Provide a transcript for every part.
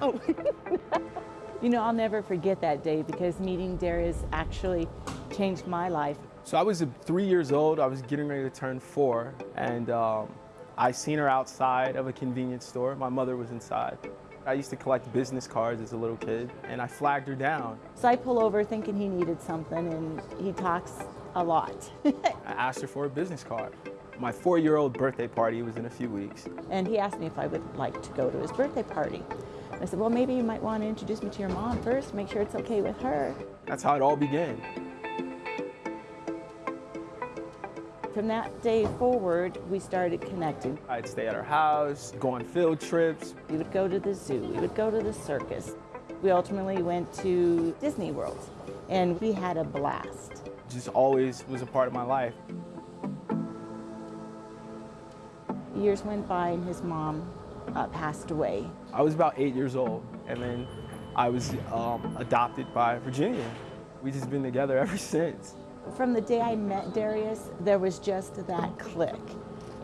Oh. you know, I'll never forget that day because meeting Darius actually changed my life. So I was three years old. I was getting ready to turn four, and um, I seen her outside of a convenience store. My mother was inside. I used to collect business cards as a little kid, and I flagged her down. So I pull over thinking he needed something, and he talks a lot. I asked her for a business card. My four-year-old birthday party was in a few weeks. And he asked me if I would like to go to his birthday party. I said, well, maybe you might want to introduce me to your mom first, make sure it's okay with her. That's how it all began. From that day forward, we started connecting. I'd stay at her house, go on field trips. We would go to the zoo, we would go to the circus. We ultimately went to Disney World, and we had a blast. Just always was a part of my life. Years went by and his mom uh, passed away. I was about eight years old, and then I was um, adopted by Virginia. We've just been together ever since. From the day I met Darius, there was just that click.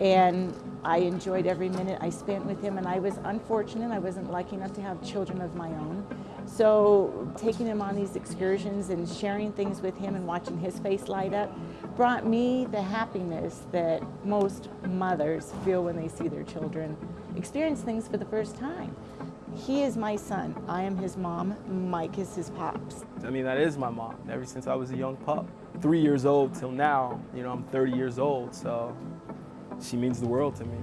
And I enjoyed every minute I spent with him, and I was unfortunate. I wasn't lucky enough to have children of my own. So taking him on these excursions and sharing things with him and watching his face light up brought me the happiness that most mothers feel when they see their children experience things for the first time. He is my son. I am his mom. Mike is his pops. I mean, that is my mom, ever since I was a young pup. Three years old till now, you know, I'm 30 years old, so she means the world to me.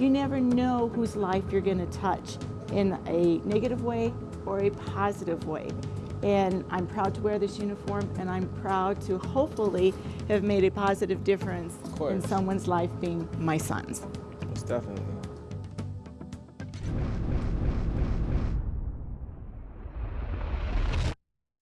You never know whose life you're going to touch in a negative way or a positive way. And I'm proud to wear this uniform, and I'm proud to hopefully have made a positive difference in someone's life being my son's. Most definitely.